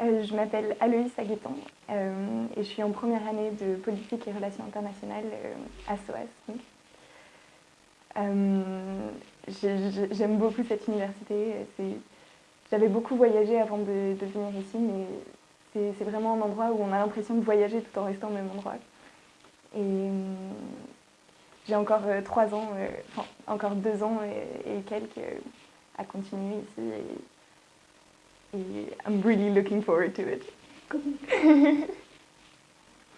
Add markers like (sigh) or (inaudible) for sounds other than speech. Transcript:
Euh, je m'appelle Aloïs Aguetan euh, et je suis en première année de politique et relations internationales euh, à SOAS. J'aime beaucoup cette université. J'avais beaucoup voyagé avant de, venir ici, mais c'est vraiment un endroit où on a l'impression de voyager tout en restant au même endroit. Et j'ai encore trois ans, enfin encore deux ans et, quelques à continuer ici. I'm really looking forward to it. (laughs)